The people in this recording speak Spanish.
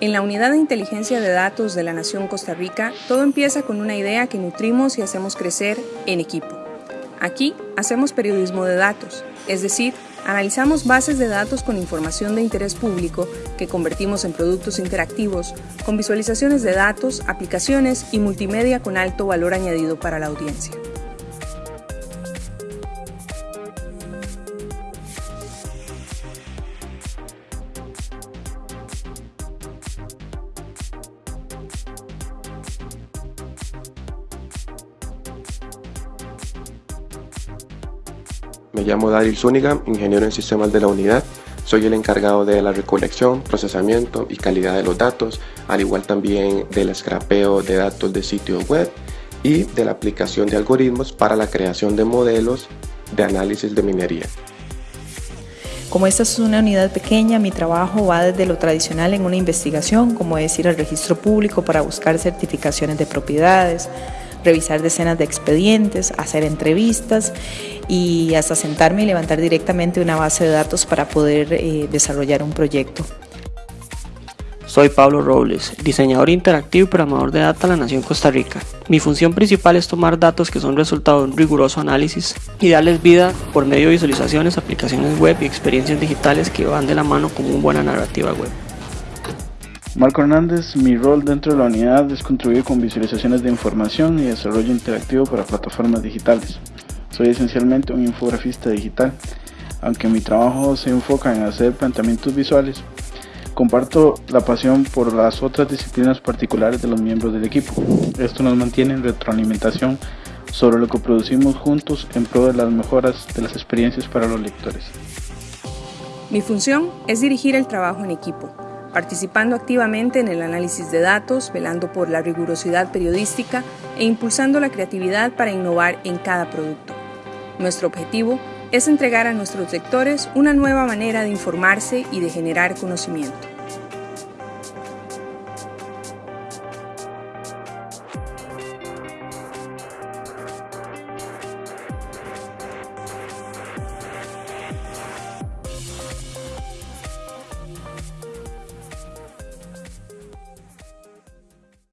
En la Unidad de Inteligencia de Datos de la Nación Costa Rica, todo empieza con una idea que nutrimos y hacemos crecer en equipo. Aquí hacemos periodismo de datos, es decir, analizamos bases de datos con información de interés público que convertimos en productos interactivos, con visualizaciones de datos, aplicaciones y multimedia con alto valor añadido para la audiencia. Me llamo Daryl Zúñiga, ingeniero en sistemas de la unidad. Soy el encargado de la recolección, procesamiento y calidad de los datos, al igual también del scrapeo de datos de sitios web y de la aplicación de algoritmos para la creación de modelos de análisis de minería. Como esta es una unidad pequeña, mi trabajo va desde lo tradicional en una investigación, como es ir al registro público para buscar certificaciones de propiedades, revisar decenas de expedientes, hacer entrevistas y hasta sentarme y levantar directamente una base de datos para poder eh, desarrollar un proyecto. Soy Pablo Robles, diseñador interactivo y programador de data en la Nación Costa Rica. Mi función principal es tomar datos que son resultado de un riguroso análisis y darles vida por medio de visualizaciones, aplicaciones web y experiencias digitales que van de la mano con una buena narrativa web. Marco Hernández, mi rol dentro de la unidad es contribuir con visualizaciones de información y desarrollo interactivo para plataformas digitales. Soy esencialmente un infografista digital, aunque mi trabajo se enfoca en hacer planteamientos visuales. Comparto la pasión por las otras disciplinas particulares de los miembros del equipo. Esto nos mantiene en retroalimentación sobre lo que producimos juntos en pro de las mejoras de las experiencias para los lectores. Mi función es dirigir el trabajo en equipo, participando activamente en el análisis de datos, velando por la rigurosidad periodística e impulsando la creatividad para innovar en cada producto. Nuestro objetivo es entregar a nuestros lectores una nueva manera de informarse y de generar conocimiento.